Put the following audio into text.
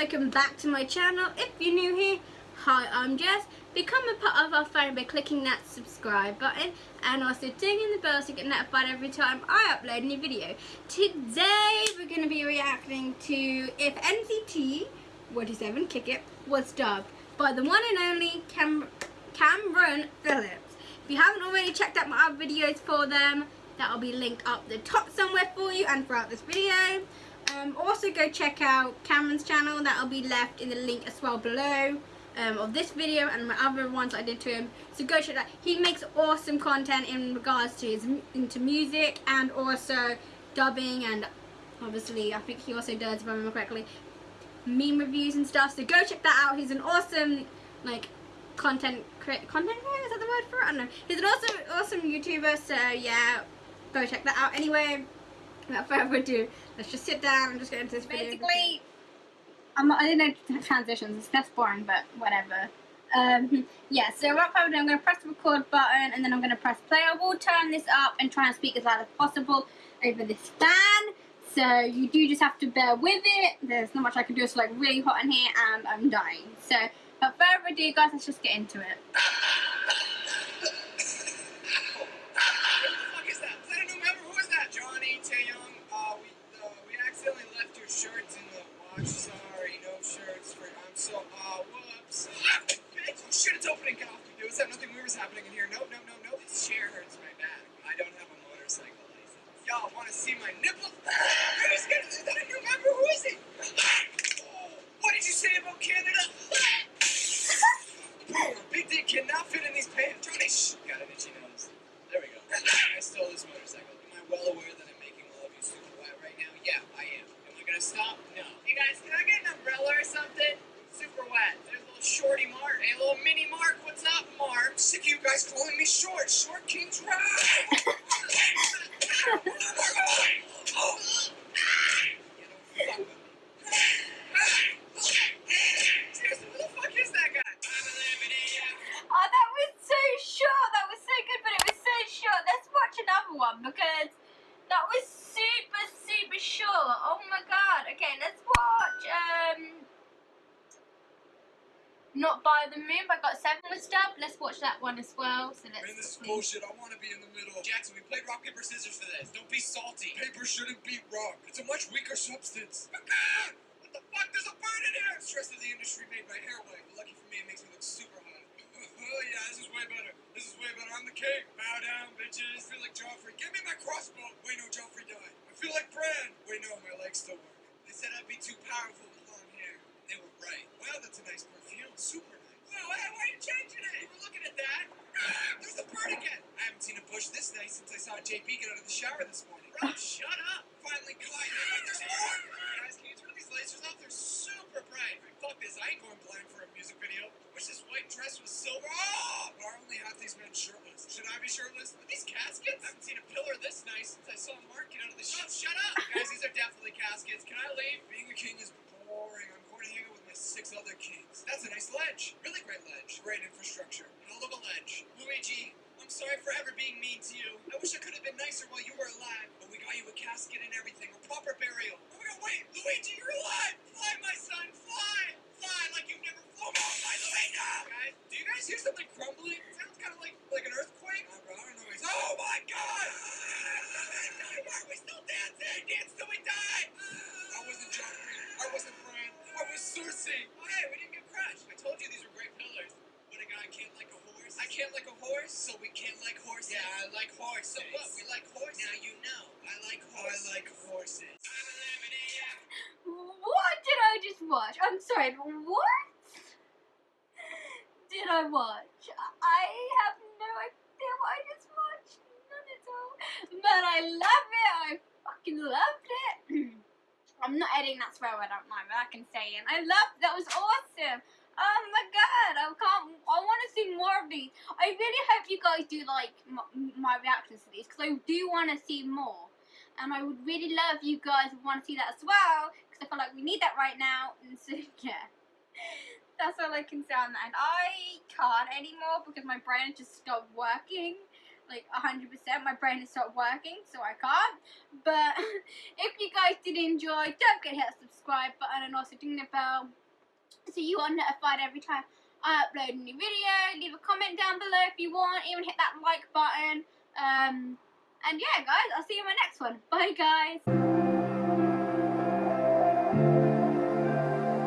welcome back to my channel. If you're new here, hi, I'm Jess. Become a part of our family by clicking that subscribe button and also dinging the bell to get notified every time I upload a new video. Today we're going to be reacting to if NCT 127 Kick It was dubbed by the one and only Cam Cameron Phillips. If you haven't already checked out my other videos for them, that'll be linked up the top somewhere for you and throughout this video. Um, also go check out Cameron's channel, that'll be left in the link as well below um, of this video and my other ones I did to him. So go check that. He makes awesome content in regards to his into music and also dubbing and obviously I think he also does, if I remember correctly, meme reviews and stuff. So go check that out. He's an awesome like content create content creator, is that the word for it? I don't know. He's an awesome awesome YouTuber, so yeah, go check that out. Anyway, without further ado, let's just sit down and just get into this video. Basically, I'm not, I didn't know transitions. It's that's boring, but whatever. Um, yeah, so without further ado, I'm going to press the record button and then I'm going to press play. I will turn this up and try and speak as loud as possible over this fan. So you do just have to bear with it. There's not much I can do. It's like really hot in here and I'm dying. So without further ado, guys, let's just get into it. to see my? I just get it. I don't remember. Who is? Oh, what did you say about Canada? Big dick cannot fit in these pants. Johnny, shh. Got an itchy nose. There we go. I stole this motorcycle. Am I well aware that I'm making all of you super wet right now? Yeah, I am. Am I gonna stop? No. Hey guys, can I get an umbrella or something? Super wet. There's a little shorty Mark. Hey, little mini Mark. What's up, Mark? Sick of you guys calling me short. Short King's right. Oh my god. Okay, let's watch. Um, Not by the Moon. But I got seven with stuff. Let's watch that one as well. So let's. Man, this is bullshit. I want to be in the middle. Jackson, we played rock, paper, scissors for this. Don't be salty. Paper shouldn't beat rock. It's a much weaker substance. what the fuck? There's a bird in here! Stress of the industry made my hair white. But lucky for me, it makes me look super hot. oh yeah, this is way better. This is way better. I'm the king. Bow down, bitches. I feel like Joffrey. Give me my crossbow. Wait, no, Joffrey died. Feel like Bran. Wait, no, my legs still work. They said I'd be too powerful with long hair. They were right. Wow, that's a nice perfume. Super nice. Wow, why are you changing it? You were looking at that. Ah, There's a bird again. I haven't seen a bush this nice since I saw JP get out of the shower this morning. Bro, shut up. Finally caught you. Wait, there's more. Guys, can you turn lasers off? They're super bright. Fuck this. I ain't going blind for a music video. Wish this white dress was silver. Oh! Why are only half these men shirtless? Should I be shirtless? Are these caskets? I haven't seen a pillar this nice since I saw Mark get out of the shower. Shut up! Guys, these are definitely caskets. Can I leave? Being a king is boring. I'm going to hang out with my six other kings. That's a nice ledge. Really great ledge. Great infrastructure. Hell of a ledge. Luigi, I'm sorry for ever being mean to you. I wish I could have been nicer while you were alive. But we got you a casket and everything. A proper burial. Luigi, you're alive! Fly, my son, fly! Fly like you've never flown. My Luigi! Guys, do you guys hear something crumbling? It sounds kind of like like an earthquake. I don't know. Oh my god! Why are we still dancing? Dance till we die! I wasn't Joffrey. I wasn't Bran. I was Cersei. Oh hey, we didn't get crushed. I told you these were great pillars. But a guy can't like a horse. I can't like a horse, so we can't like horses. Yeah, I like horses. So what? We like horses. Now you know. I like horses. I like horses. Watch? I'm sorry, what did I watch? I have no idea what I just watched. None at all. But I love it. I fucking loved it. I'm not editing that swear word out mine, but I can say it. I love that was awesome. Oh my god, I can't. I want to see more of these. I really hope you guys do like my, my reactions to these because I do want to see more. And I would really love you guys want to see that as well I feel like we need that right now. And so yeah, that's all I can say on that. And I can't anymore because my brain just stopped working. like 100%. My brain has stopped working, so I can't. But if you guys did enjoy, don't forget to hit that subscribe button and also ding the bell so you are notified every time I upload a new video. Leave a comment down below if you want. Even hit that like button. Um, and yeah, guys, I'll see you in my next one. Bye, guys.